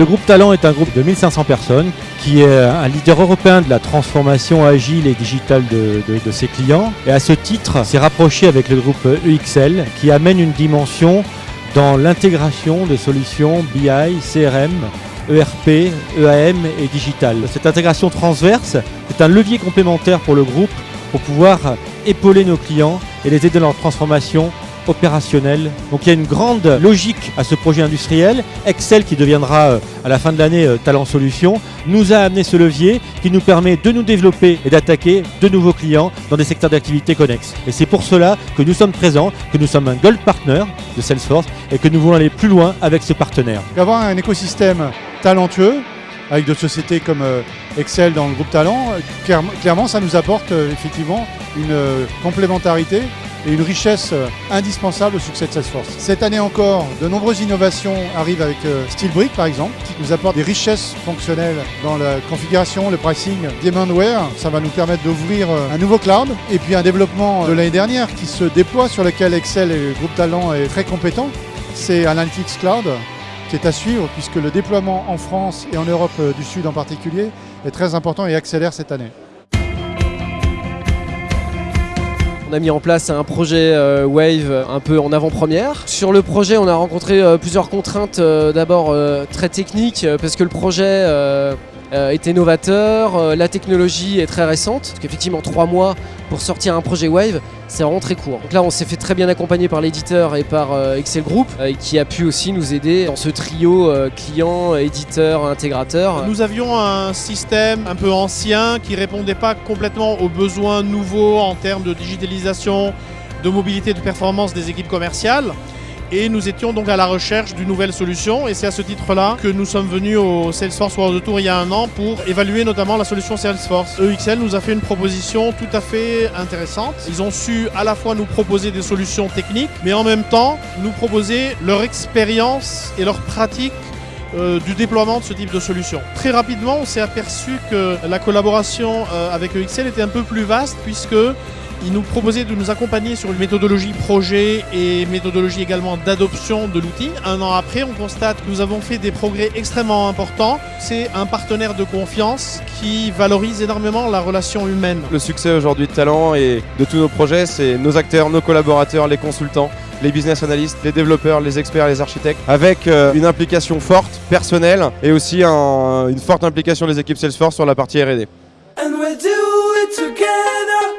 Le groupe Talent est un groupe de 1500 personnes qui est un leader européen de la transformation agile et digitale de, ses clients. Et à ce titre, s'est rapproché avec le groupe EXL qui amène une dimension dans l'intégration de solutions BI, CRM, ERP, EAM et digital. Cette intégration transverse est un levier complémentaire pour le groupe pour pouvoir épauler nos clients et les aider dans leur transformation opérationnelle. Donc il y a une grande logique à ce projet industriel. Excel, qui deviendra euh, à la fin de l'année euh, Talent Solutions, nous a amené ce levier qui nous permet de nous développer et d'attaquer de nouveaux clients dans des secteurs d'activité connexes. Et c'est pour cela que nous sommes présents, que nous sommes un Gold Partner de Salesforce et que nous voulons aller plus loin avec ce partenaire. Avoir un écosystème talentueux avec d'autres sociétés comme euh, Excel dans le groupe Talent, clairement, ça nous apporte effectivement une complémentarité et une richesse euh, indispensable au succès de Salesforce. Cette année encore, de nombreuses innovations arrivent avec euh, Steelbrick par exemple, qui nous apporte des richesses fonctionnelles dans la configuration, le pricing, Demandware. Ça va nous permettre d'ouvrir euh, un nouveau cloud et puis un développement de l'année dernière qui se déploie sur lequel Excel et le groupe Talent est très compétent. C'est Analytics Cloud qui est à suivre puisque le déploiement en France et en Europe du Sud en particulier est très important et accélère cette année. On a mis en place un projet euh, Wave un peu en avant-première. Sur le projet, on a rencontré euh, plusieurs contraintes, euh, d'abord euh, très techniques, euh, parce que le projet euh, est innovateur, euh, la technologie est très récente, parce qu'effectivement trois mois pour sortir un projet Wave, c'est vraiment très court. Donc là, on s'est fait très bien accompagner par l'éditeur et par euh, Excel Group, qui a pu aussi nous aider dans ce trio client, éditeur, intégrateur. Nous avions un système un peu ancien qui répondait pas complètement aux besoins nouveaux en termes de digitalisation, de mobilité, de performance des équipes commerciales. Et nous étions donc à la recherche d'une nouvelle solution. Et c'est à ce titre-là que nous sommes venus au Salesforce World Tour il y a un an pour évaluer notamment la solution Salesforce. EXL nous a fait une proposition tout à fait intéressante. Ils ont su à la fois nous proposer des solutions techniques, mais en même temps nous proposer leur expérience et leur pratique euh, du déploiement de ce type de solution. Très rapidement, on s'est aperçu que la collaboration euh, avec EXL était un peu plus vaste puisque ils nous proposaient de nous accompagner sur une méthodologie projet et méthodologie également d'adoption de l'outil. Un an après, on constate que nous avons fait des progrès extrêmement importants. C'est un partenaire de confiance qui valorise énormément la relation humaine. Le succès aujourd'hui de Talent et de tous nos projets, c'est nos acteurs, nos collaborateurs, les consultants, les business analysts, les développeurs, les experts, les architectes, avec euh, une implication forte, personnelle, et aussi un- une forte implication des équipes Salesforce sur la partie R&D.